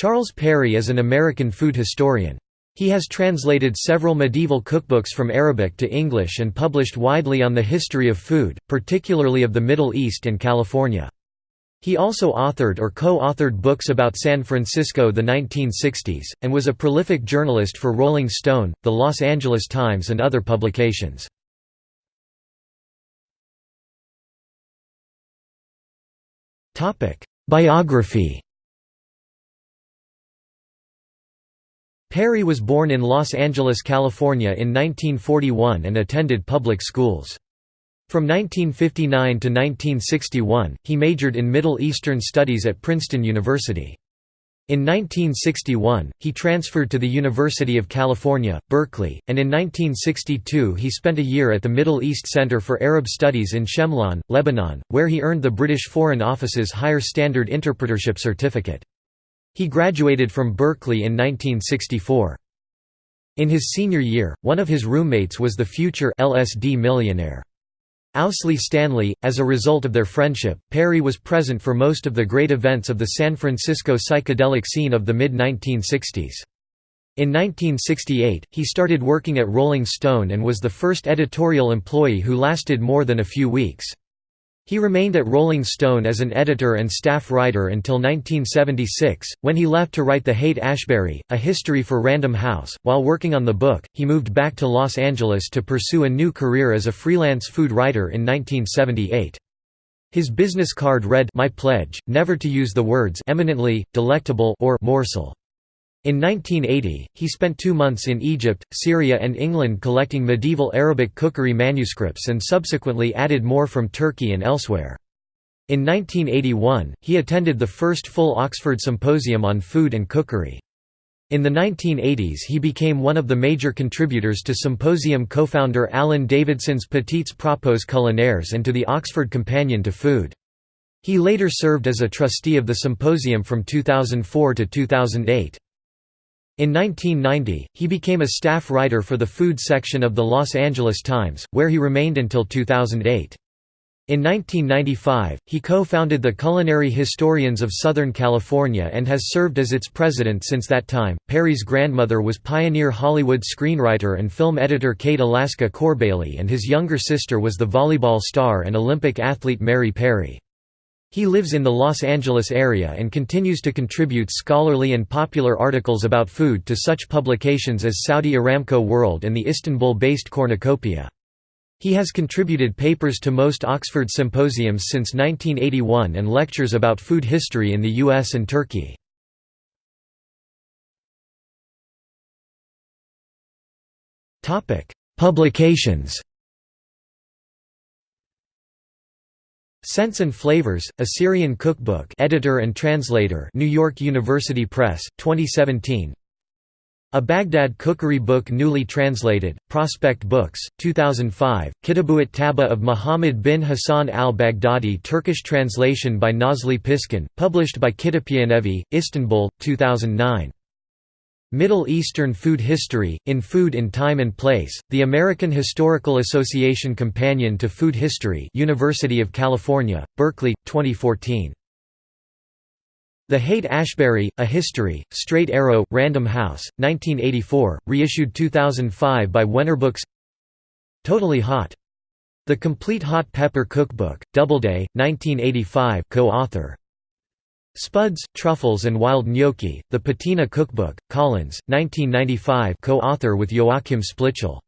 Charles Perry is an American food historian. He has translated several medieval cookbooks from Arabic to English and published widely on the history of food, particularly of the Middle East and California. He also authored or co-authored books about San Francisco the 1960s, and was a prolific journalist for Rolling Stone, The Los Angeles Times and other publications. Biography Perry was born in Los Angeles, California in 1941 and attended public schools. From 1959 to 1961, he majored in Middle Eastern Studies at Princeton University. In 1961, he transferred to the University of California, Berkeley, and in 1962 he spent a year at the Middle East Center for Arab Studies in Shemlan, Lebanon, where he earned the British Foreign Office's Higher Standard Interpretership Certificate. He graduated from Berkeley in 1964. In his senior year, one of his roommates was the future LSD millionaire. Owsley Stanley. As a result of their friendship, Perry was present for most of the great events of the San Francisco psychedelic scene of the mid-1960s. In 1968, he started working at Rolling Stone and was the first editorial employee who lasted more than a few weeks. He remained at Rolling Stone as an editor and staff writer until 1976, when he left to write The Haight-Ashbury, A History for Random House. While working on the book, he moved back to Los Angeles to pursue a new career as a freelance food writer in 1978. His business card read My pledge, never to use the words eminently, delectable or morsel. In 1980, he spent two months in Egypt, Syria and England collecting medieval Arabic cookery manuscripts and subsequently added more from Turkey and elsewhere. In 1981, he attended the first full Oxford Symposium on Food and Cookery. In the 1980s he became one of the major contributors to Symposium co-founder Alan Davidson's Petits Propos culinaires and to the Oxford Companion to Food. He later served as a trustee of the symposium from 2004 to 2008. In 1990, he became a staff writer for the food section of the Los Angeles Times, where he remained until 2008. In 1995, he co-founded the Culinary Historians of Southern California and has served as its president since that time. Perry's grandmother was pioneer Hollywood screenwriter and film editor Kate Alaska Corbaley and his younger sister was the volleyball star and Olympic athlete Mary Perry. He lives in the Los Angeles area and continues to contribute scholarly and popular articles about food to such publications as Saudi Aramco World and the Istanbul-based Cornucopia. He has contributed papers to most Oxford symposiums since 1981 and lectures about food history in the US and Turkey. Publications Scents and Flavors, A Syrian Cookbook editor and translator New York University Press, 2017 A Baghdad Cookery Book newly translated, Prospect Books, 2005, Kitab al-Tabikh of Muhammad bin Hassan al-Baghdadi Turkish translation by Nazli Piskin, published by Kitap Yayınevi, Istanbul, 2009 Middle Eastern Food History, In Food in Time and Place, the American Historical Association Companion to Food History University of California, Berkeley, 2014. The Haight-Ashbury, A History, Straight Arrow, Random House, 1984, reissued 2005 by Wenner Books Totally Hot. The Complete Hot Pepper Cookbook, Doubleday, 1985 co-author Spuds, Truffles and Wild Gnocchi, The Patina Cookbook, Collins, 1995 co-author with Joachim Splichal.